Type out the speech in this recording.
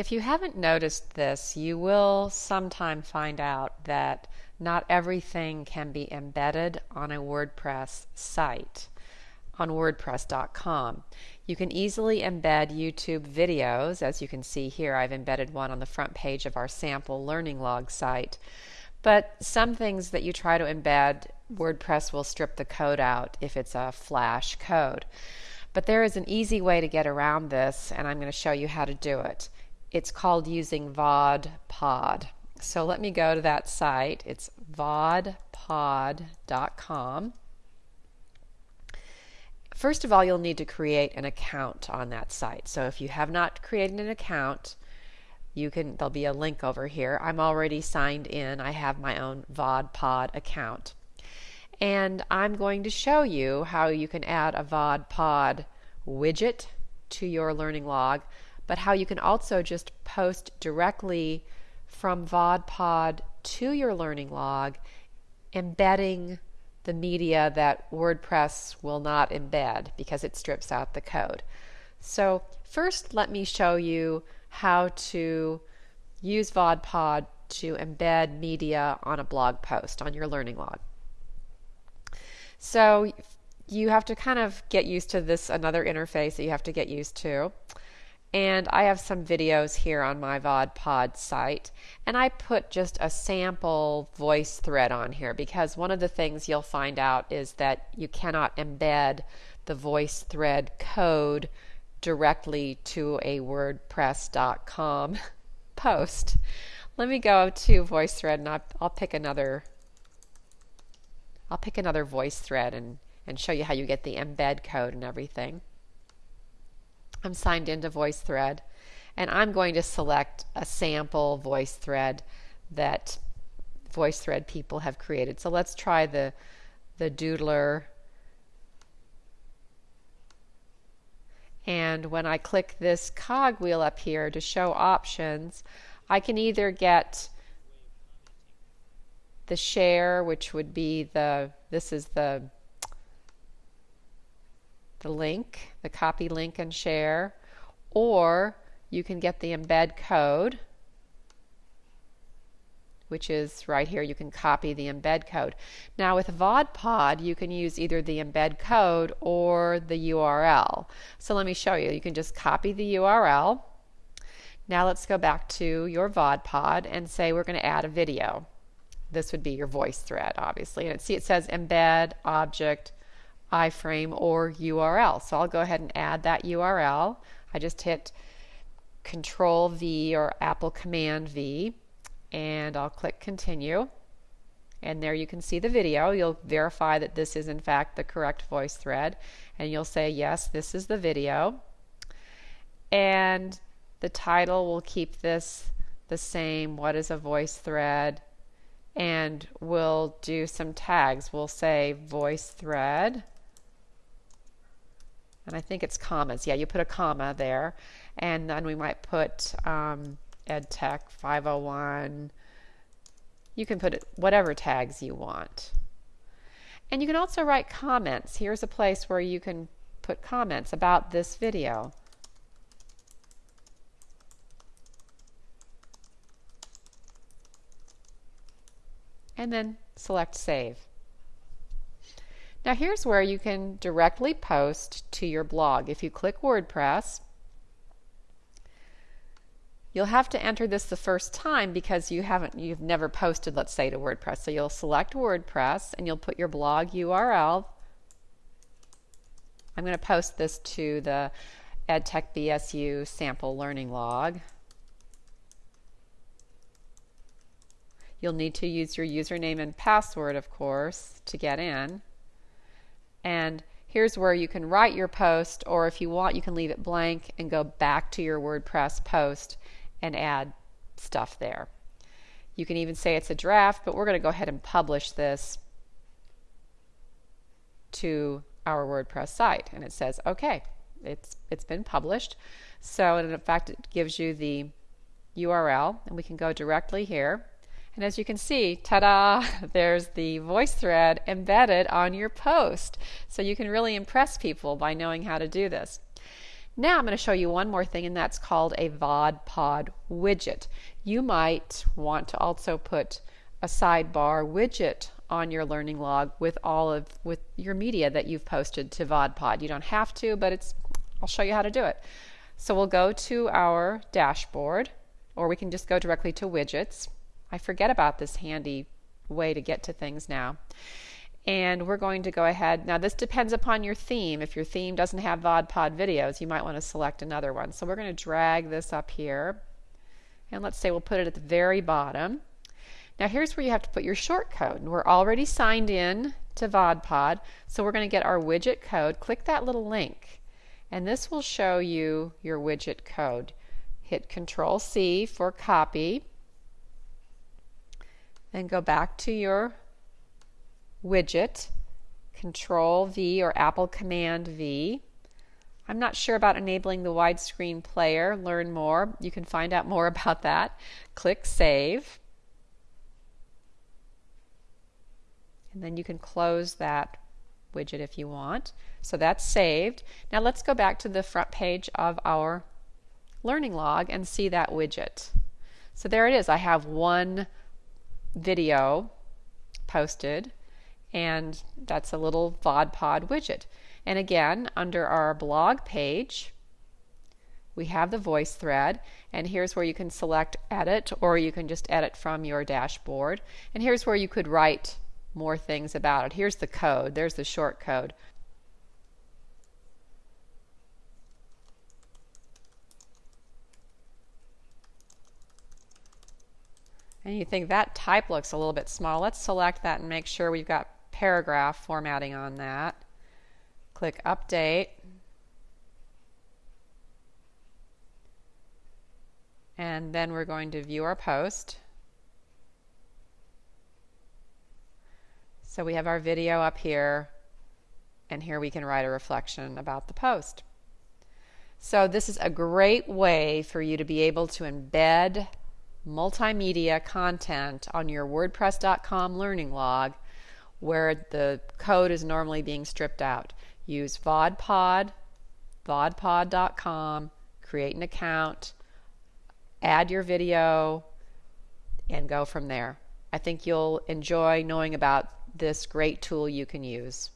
If you haven't noticed this, you will sometime find out that not everything can be embedded on a WordPress site on WordPress.com. You can easily embed YouTube videos. As you can see here, I've embedded one on the front page of our sample learning log site. But some things that you try to embed, WordPress will strip the code out if it's a flash code. But there is an easy way to get around this, and I'm going to show you how to do it. It's called using VodPod. So let me go to that site. It's vodpod.com. First of all, you'll need to create an account on that site. So if you have not created an account, you can there'll be a link over here. I'm already signed in. I have my own VodPod account. And I'm going to show you how you can add a VodPod widget to your learning log, but how you can also just post directly from VodPod to your learning log, embedding the media that WordPress will not embed because it strips out the code. So first let me show you how to use VodPod to embed media on a blog post on your learning log. So you have to kind of get used to this another interface that you have to get used to. And I have some videos here on my VodPod site. And I put just a sample voice thread on here because one of the things you'll find out is that you cannot embed the voice thread code directly to a WordPress.com post. Let me go to VoiceThread and I'll, I'll pick another I'll pick another voice thread and, and show you how you get the embed code and everything. I'm signed into VoiceThread and I'm going to select a sample VoiceThread that VoiceThread people have created. So let's try the the doodler and when I click this cogwheel up here to show options I can either get the share which would be the this is the the link, the copy link and share, or you can get the embed code, which is right here. You can copy the embed code. Now with VodPod, you can use either the embed code or the URL. So let me show you. You can just copy the URL. Now let's go back to your VodPod and say we're going to add a video. This would be your voice thread, obviously. And see it says embed object iframe or URL. So I'll go ahead and add that URL. I just hit Control V or Apple Command V and I'll click continue. And there you can see the video. You'll verify that this is in fact the correct voice thread and you'll say yes, this is the video. And the title will keep this the same. What is a voice thread? And we'll do some tags. We'll say voice thread and I think it's commas. Yeah, you put a comma there, and then we might put um, EdTech 501. You can put whatever tags you want. And you can also write comments. Here's a place where you can put comments about this video. And then select Save. Now here's where you can directly post to your blog. If you click WordPress, you'll have to enter this the first time because you haven't you've never posted let's say to WordPress. So you'll select WordPress and you'll put your blog URL. I'm going to post this to the EdTech BSU sample learning log. You'll need to use your username and password, of course, to get in. And here's where you can write your post, or if you want, you can leave it blank and go back to your WordPress post and add stuff there. You can even say it's a draft, but we're going to go ahead and publish this to our WordPress site. And it says, okay, it's, it's been published. So, in fact, it gives you the URL, and we can go directly here and as you can see, ta-da, there's the voice thread embedded on your post. So you can really impress people by knowing how to do this. Now I'm going to show you one more thing and that's called a VodPod widget. You might want to also put a sidebar widget on your learning log with all of with your media that you've posted to VodPod. You don't have to, but it's I'll show you how to do it. So we'll go to our dashboard or we can just go directly to widgets. I forget about this handy way to get to things now. And we're going to go ahead. Now, this depends upon your theme. If your theme doesn't have VodPod videos, you might want to select another one. So we're going to drag this up here. And let's say we'll put it at the very bottom. Now, here's where you have to put your short code. We're already signed in to VodPod, so we're going to get our widget code. Click that little link, and this will show you your widget code. Hit Control C for copy, then go back to your widget, Control V or Apple Command V. I'm not sure about enabling the widescreen player. Learn more. You can find out more about that. Click Save. And then you can close that widget if you want. So that's saved. Now let's go back to the front page of our learning log and see that widget. So there it is. I have one video posted and that's a little VodPod widget. And again, under our blog page, we have the voice thread, and here's where you can select edit, or you can just edit from your dashboard. And here's where you could write more things about it. Here's the code, there's the short code. And you think that type looks a little bit small. Let's select that and make sure we've got paragraph formatting on that. Click Update. And then we're going to view our post. So we have our video up here, and here we can write a reflection about the post. So this is a great way for you to be able to embed multimedia content on your WordPress.com learning log where the code is normally being stripped out. Use VodPod, vodpod.com, create an account, add your video, and go from there. I think you'll enjoy knowing about this great tool you can use.